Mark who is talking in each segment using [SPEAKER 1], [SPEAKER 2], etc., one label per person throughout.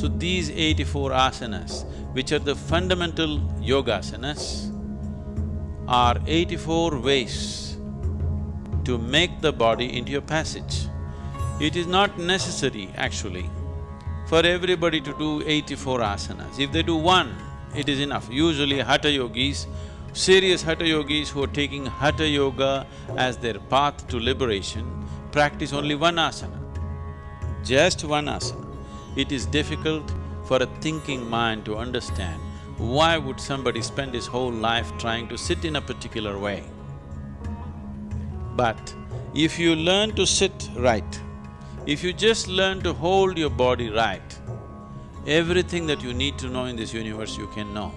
[SPEAKER 1] So these eighty-four asanas, which are the fundamental yogasanas, are eighty-four ways to make the body into a passage. It is not necessary, actually, for everybody to do eighty-four asanas. If they do one, it is enough. Usually hatha yogis, serious hatha yogis who are taking hatha yoga as their path to liberation, practice only one asana, just one asana. It is difficult for a thinking mind to understand why would somebody spend his whole life trying to sit in a particular way. But if you learn to sit right, if you just learn to hold your body right, everything that you need to know in this universe you can know.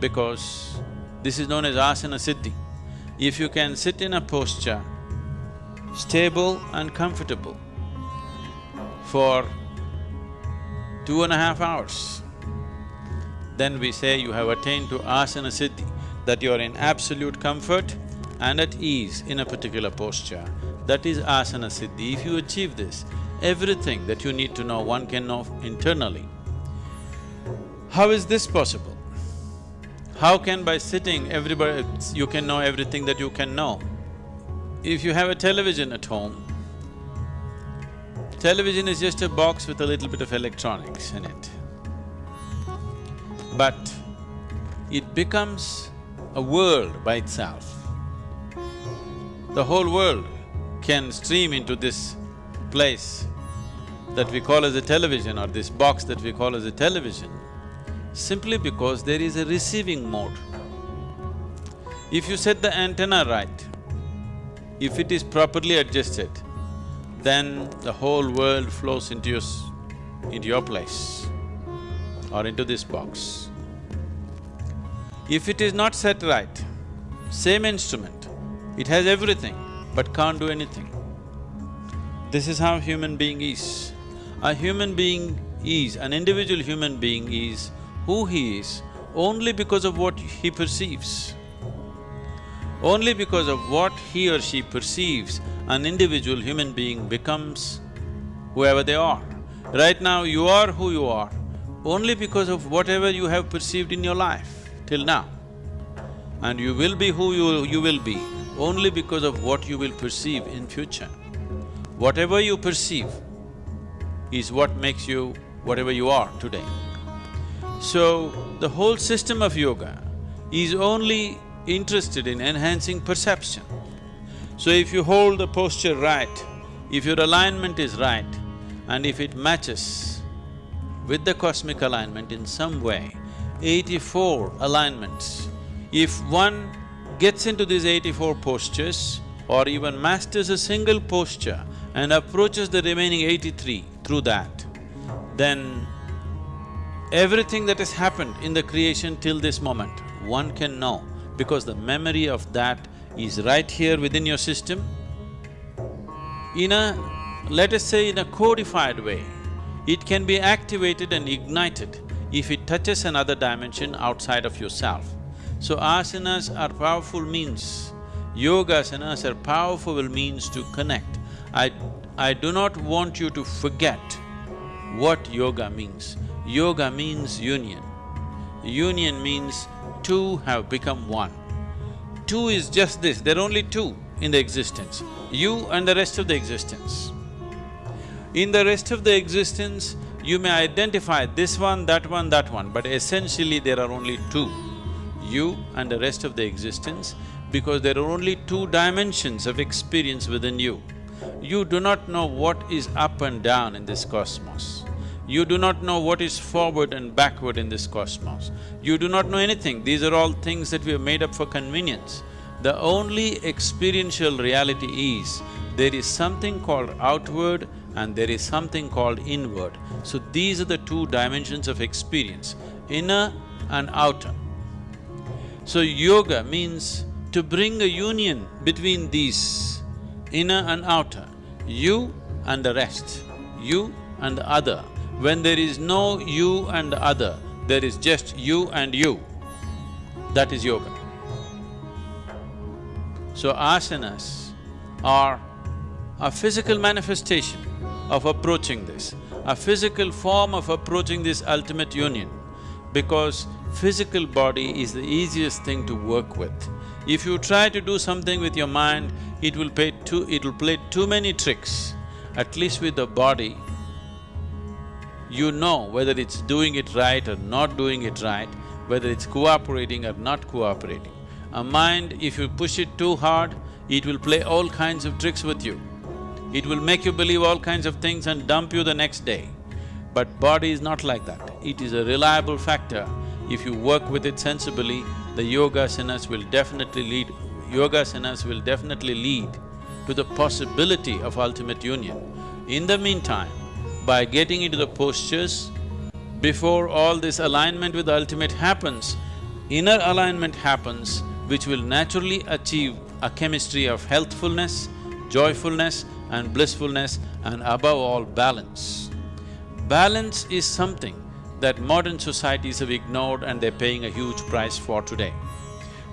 [SPEAKER 1] Because this is known as asana siddhi. If you can sit in a posture, stable and comfortable for two and a half hours, then we say you have attained to asana siddhi, that you are in absolute comfort and at ease in a particular posture. That is asana siddhi. If you achieve this, everything that you need to know, one can know internally. How is this possible? How can by sitting everybody… you can know everything that you can know? If you have a television at home, television is just a box with a little bit of electronics in it. But it becomes a world by itself. The whole world can stream into this place that we call as a television or this box that we call as a television simply because there is a receiving mode. If you set the antenna right, if it is properly adjusted, then the whole world flows into your… into your place or into this box. If it is not set right, same instrument, it has everything but can't do anything. This is how human being is. A human being is, an individual human being is who he is only because of what he perceives. Only because of what he or she perceives, an individual human being becomes whoever they are. Right now, you are who you are only because of whatever you have perceived in your life till now. And you will be who you, you will be only because of what you will perceive in future. Whatever you perceive is what makes you whatever you are today. So, the whole system of yoga is only interested in enhancing perception. So if you hold the posture right, if your alignment is right, and if it matches with the cosmic alignment in some way, eighty-four alignments, if one gets into these eighty-four postures or even masters a single posture and approaches the remaining eighty-three through that, then everything that has happened in the creation till this moment, one can know because the memory of that is right here within your system. In a, let us say in a codified way, it can be activated and ignited if it touches another dimension outside of yourself. So asanas are powerful means, yoga asanas are powerful means to connect. I… I do not want you to forget what yoga means. Yoga means union. Union means two have become one. Two is just this, there are only two in the existence, you and the rest of the existence. In the rest of the existence, you may identify this one, that one, that one, but essentially there are only two, you and the rest of the existence, because there are only two dimensions of experience within you. You do not know what is up and down in this cosmos. You do not know what is forward and backward in this cosmos. You do not know anything, these are all things that we have made up for convenience. The only experiential reality is, there is something called outward and there is something called inward. So these are the two dimensions of experience, inner and outer. So yoga means to bring a union between these, inner and outer, you and the rest, you and the other. When there is no you and the other, there is just you and you. That is yoga. So asanas are a physical manifestation of approaching this. a physical form of approaching this ultimate union because physical body is the easiest thing to work with. If you try to do something with your mind, it will play too… it will play too many tricks. At least with the body, you know whether it's doing it right or not doing it right, whether it's cooperating or not cooperating. A mind, if you push it too hard, it will play all kinds of tricks with you. It will make you believe all kinds of things and dump you the next day. But body is not like that. It is a reliable factor. If you work with it sensibly, the yoga asanas will definitely lead… yoga asanas will definitely lead to the possibility of ultimate union. In the meantime, by getting into the postures, before all this alignment with the ultimate happens, inner alignment happens which will naturally achieve a chemistry of healthfulness, joyfulness and blissfulness and above all balance. Balance is something that modern societies have ignored and they're paying a huge price for today.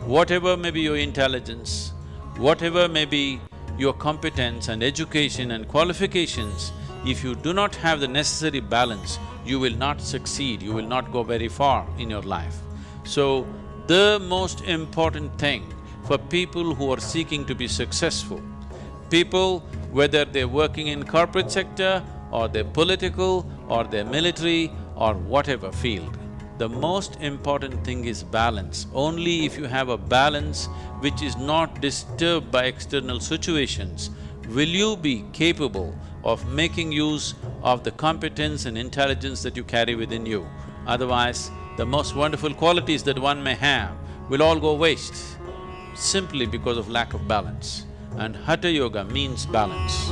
[SPEAKER 1] Whatever may be your intelligence, whatever may be your competence and education and qualifications, if you do not have the necessary balance, you will not succeed, you will not go very far in your life. So, the most important thing for people who are seeking to be successful, people whether they're working in corporate sector or they're political or they're military or whatever field, the most important thing is balance. Only if you have a balance which is not disturbed by external situations, will you be capable of making use of the competence and intelligence that you carry within you. Otherwise, the most wonderful qualities that one may have will all go waste simply because of lack of balance. And Hatha Yoga means balance.